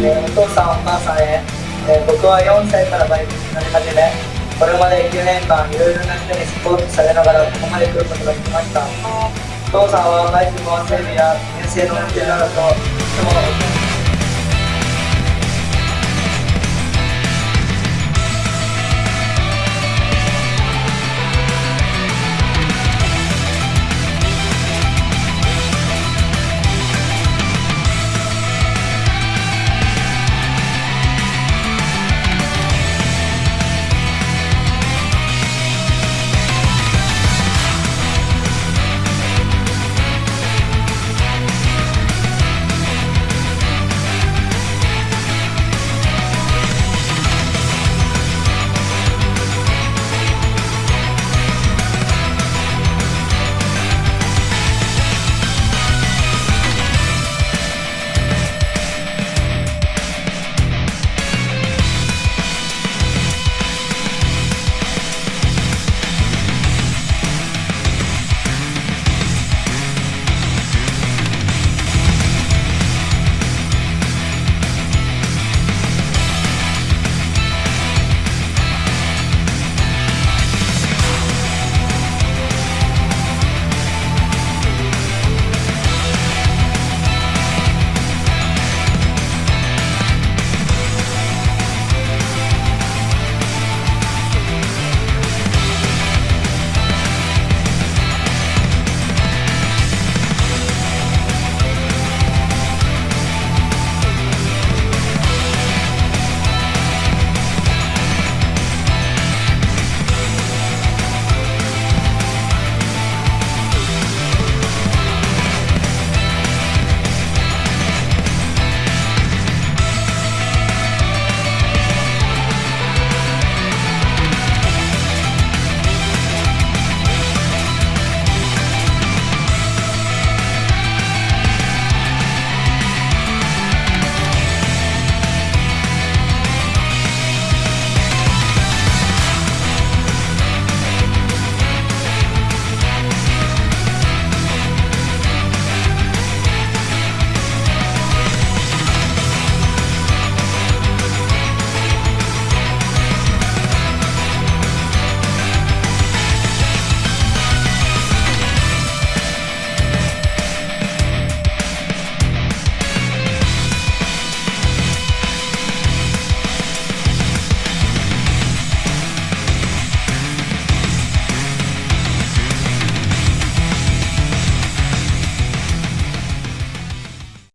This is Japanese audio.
えお父さんお母さんへ、えー僕は4歳からバイクになり始めこれまで9年間いろいろな人にスポーツされながらここまで来ることができました。お父さんはバイクの整備や遠征の運転などといつも